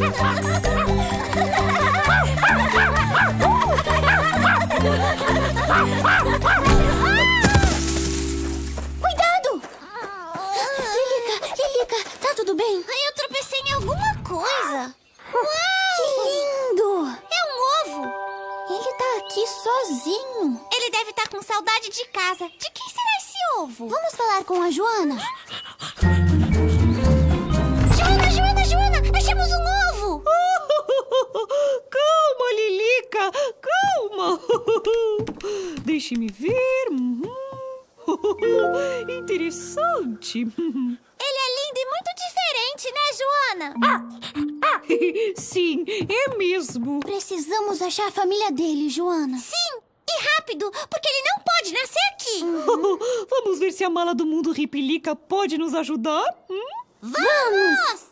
Cuidado! Lilica, Lilica, tá tudo bem? Eu tropecei em alguma coisa. Que lindo! É um ovo. Ele tá aqui sozinho. Ele deve estar com saudade de casa. De quem será esse ovo? Vamos falar com a Joana? Joana, Deixe-me ver. Uhum. Interessante. Ele é lindo e muito diferente, né, Joana? Sim, é mesmo. Precisamos achar a família dele, Joana. Sim, e rápido, porque ele não pode nascer aqui. Vamos ver se a mala do mundo Ripilica pode nos ajudar? Hum? Vamos!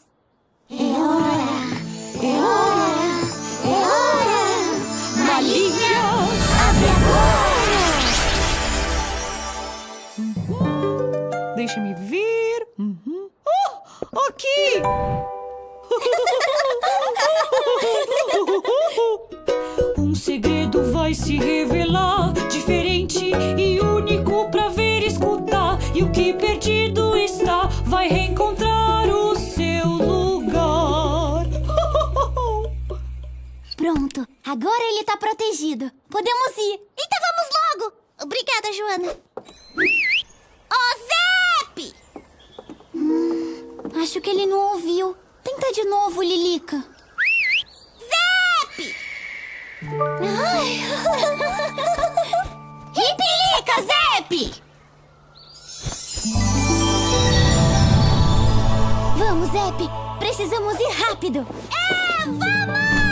É hora! Malinha! Se revelar, diferente e único pra ver escutar. E o que perdido está, vai reencontrar o seu lugar. Pronto, agora ele tá protegido. Podemos ir. Então vamos logo! Obrigada, Joana. Ô, Zep! Acho que ele não ouviu. Tenta de novo, Lilica. Zep! Ripilica, Zep! Vamos, Zep. Precisamos ir rápido. É, vamos!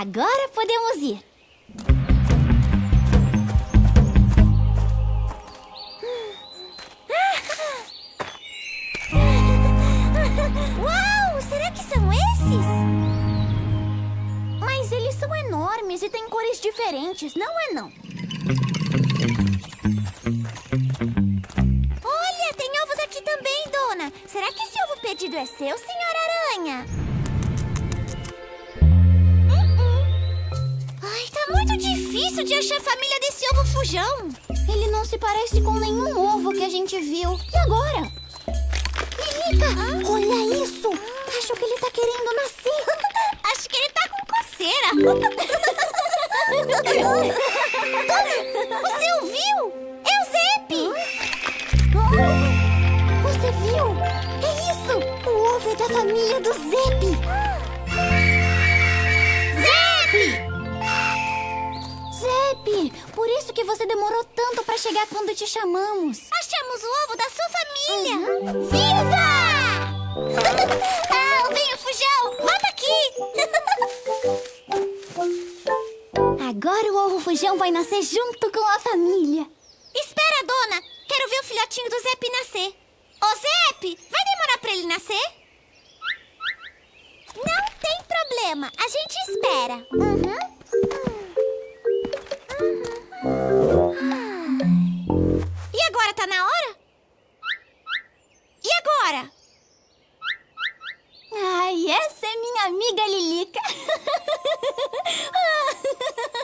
Agora podemos ir. Uau, será que são esses? Mas eles são enormes e têm cores diferentes, não é não? Olha, tem ovos aqui também, dona. Será que esse ovo perdido é seu, senhora aranha? De achar a família desse ovo fujão. Ele não se parece com nenhum ovo que a gente viu. E agora? Lilica, olha isso! Acho que ele tá querendo nascer. Acho que ele tá com coceira. chegar quando te chamamos. Achamos o ovo da sua família! Viva! ah, o vinho fujão! Volta aqui! Agora o ovo fujão vai nascer junto com a família. Espera, dona! Quero ver o filhotinho do Zep nascer. Ô, Zep, vai demorar pra ele nascer? Não tem problema, a gente espera. E na hora? E agora? Ai, essa é minha amiga Lilica.